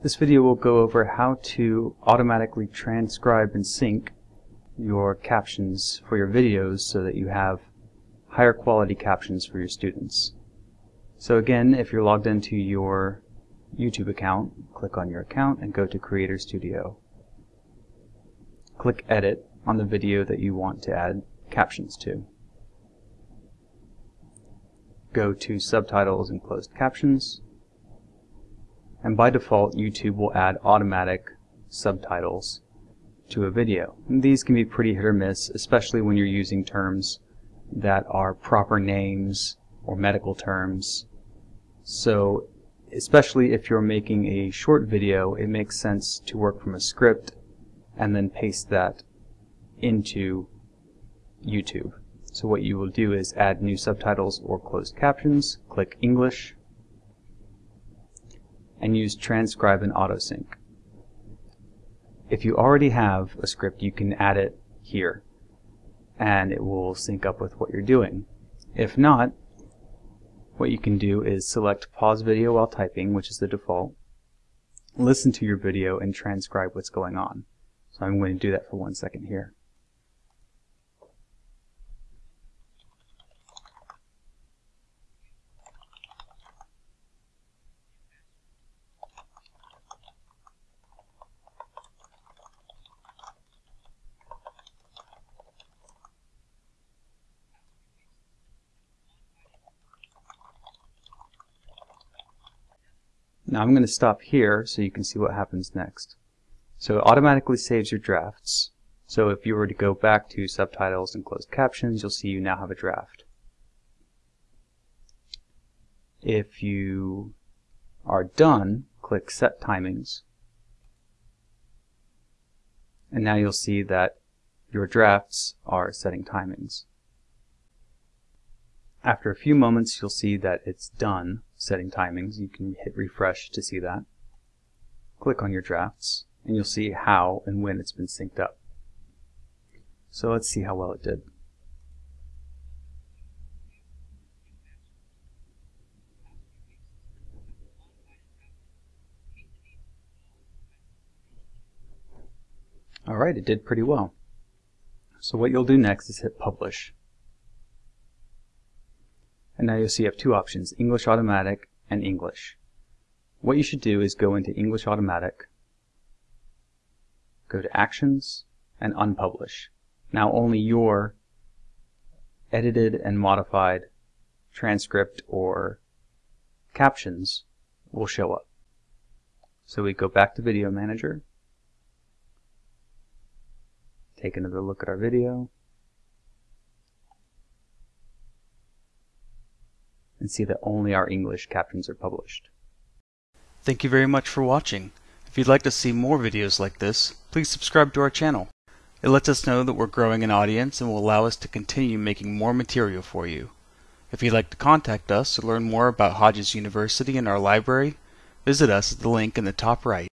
This video will go over how to automatically transcribe and sync your captions for your videos so that you have higher quality captions for your students. So again, if you're logged into your YouTube account, click on your account and go to Creator Studio. Click Edit on the video that you want to add captions to. Go to Subtitles and Closed Captions and by default YouTube will add automatic subtitles to a video. And these can be pretty hit or miss, especially when you're using terms that are proper names or medical terms. So especially if you're making a short video, it makes sense to work from a script and then paste that into YouTube. So what you will do is add new subtitles or closed captions, click English, and use transcribe and autosync. If you already have a script, you can add it here and it will sync up with what you're doing. If not, what you can do is select pause video while typing, which is the default, listen to your video and transcribe what's going on. So I'm going to do that for one second here. Now I'm going to stop here so you can see what happens next. So it automatically saves your drafts. So if you were to go back to subtitles and closed captions, you'll see you now have a draft. If you are done, click Set Timings. And now you'll see that your drafts are setting timings. After a few moments, you'll see that it's done setting timings. You can hit refresh to see that. Click on your drafts, and you'll see how and when it's been synced up. So let's see how well it did. Alright, it did pretty well. So what you'll do next is hit publish. And now you'll see you have two options, English Automatic and English. What you should do is go into English Automatic, go to Actions, and Unpublish. Now only your edited and modified transcript or captions will show up. So we go back to Video Manager, take another look at our video, see that only our English captions are published. Thank you very much for watching. If you'd like to see more videos like this, please subscribe to our channel. It lets us know that we're growing an audience and will allow us to continue making more material for you. If you'd like to contact us or learn more about Hodges University and our library, visit us at the link in the top right.